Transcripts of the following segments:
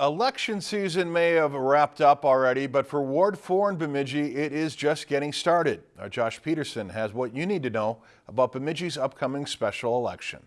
Election season may have wrapped up already, but for Ward 4 in Bemidji, it is just getting started. Our Josh Peterson has what you need to know about Bemidji's upcoming special election.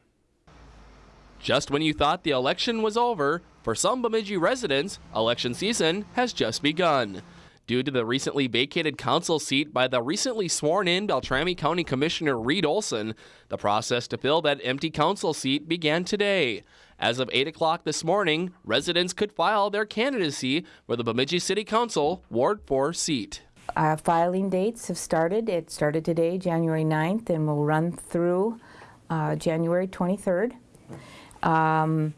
Just when you thought the election was over, for some Bemidji residents, election season has just begun. Due to the recently vacated council seat by the recently sworn in Beltrami County Commissioner Reed Olson, the process to fill that empty council seat began today. As of 8 o'clock this morning, residents could file their candidacy for the Bemidji City Council Ward 4 seat. Our filing dates have started. It started today, January 9th, and will run through uh, January 23rd um,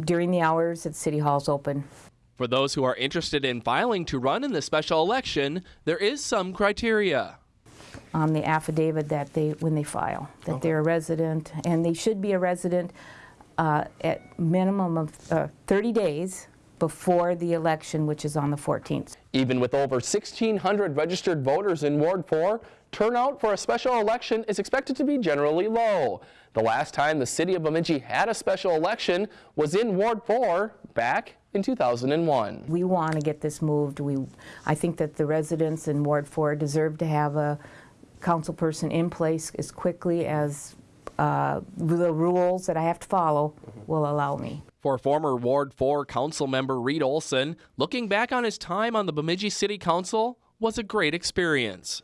during the hours that City Hall's open. For those who are interested in filing to run in the special election, there is some criteria. On the affidavit that they, when they file, that they're a resident, and they should be a resident uh, at minimum of uh, 30 days before the election, which is on the 14th. Even with over 1,600 registered voters in Ward 4, turnout for a special election is expected to be generally low. The last time the city of Bemidji had a special election was in Ward 4 back in 2001. We want to get this moved. We, I think that the residents in Ward 4 deserve to have a council person in place as quickly as uh, the rules that I have to follow will allow me. For former Ward 4 council member Reed Olson, looking back on his time on the Bemidji City Council was a great experience.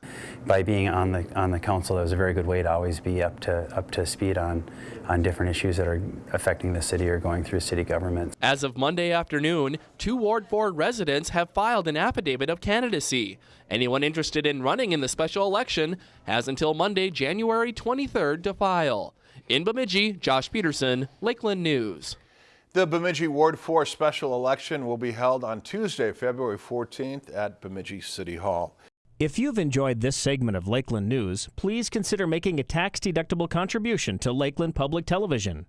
By being on the on the council, it was a very good way to always be up to up to speed on on different issues that are affecting the city or going through city government. As of Monday afternoon, two Ward 4 residents have filed an affidavit of candidacy. Anyone interested in running in the special election has until Monday, January 23rd to file. In Bemidji, Josh Peterson, Lakeland News. The Bemidji Ward 4 special election will be held on Tuesday, February 14th at Bemidji City Hall. If you've enjoyed this segment of Lakeland News, please consider making a tax-deductible contribution to Lakeland Public Television.